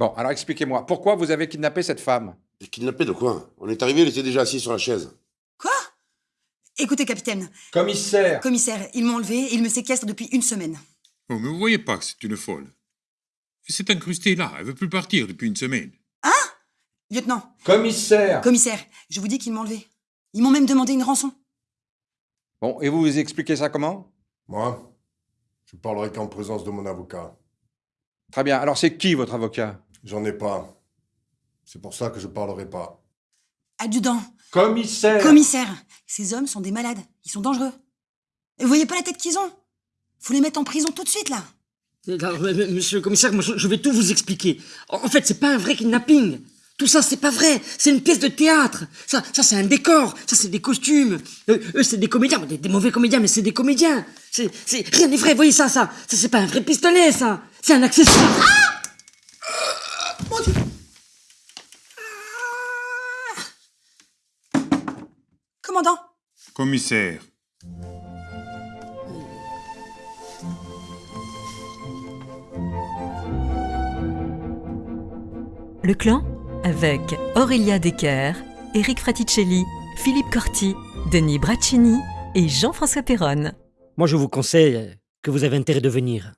Bon, alors expliquez-moi, pourquoi vous avez kidnappé cette femme? Kidnappé de quoi? On est arrivé, il était déjà assis sur la chaise. Quoi? Écoutez, capitaine, Commissaire commissaire, ils m'ont enlevé et ils me séquestrent depuis une semaine. Oh, mais vous voyez pas que c'est une folle. Elle s'est incrustée là, elle veut plus partir depuis une semaine. Lieutenant, Commissaire commissaire, je vous dis qu'ils m'ont enlevé. Ils m'ont même demandé une rançon. Bon, et vous vous expliquez ça comment? Moi, je parlerai qu'en présence de mon avocat. Très bien, alors c'est qui votre avocat? J'en ai pas. C'est pour ça que je parlerai pas. Adjudant, Commissaire commissaire, ces hommes sont des malades. Ils sont dangereux. Et vous voyez pas la tête qu'ils ont? Faut les mettre en prison tout de suite, là. Monsieur le commissaire, moi, je, vais tout vous expliquer. En fait, c'est pas un vrai kidnapping. Tout ça, c'est pas vrai. C'est une pièce de théâtre. Ça, ça c'est un décor. Ça, c'est des costumes. Eux, eux, c'est des comédiens. Des, des mauvais comédiens, mais c'est des comédiens. C'est, c'est, rien n'est vrai. Voyez ça, ça. Ça, c'est pas un vrai pistolet, ça. C'est un accessoire. Commandant, Commissaire, Le clan avec Aurélia Decker, Eric Fraticelli, Philippe Corti, Denis Braccini et Jean-François Perronne. Moi, je vous conseille que vous avez intérêt de venir.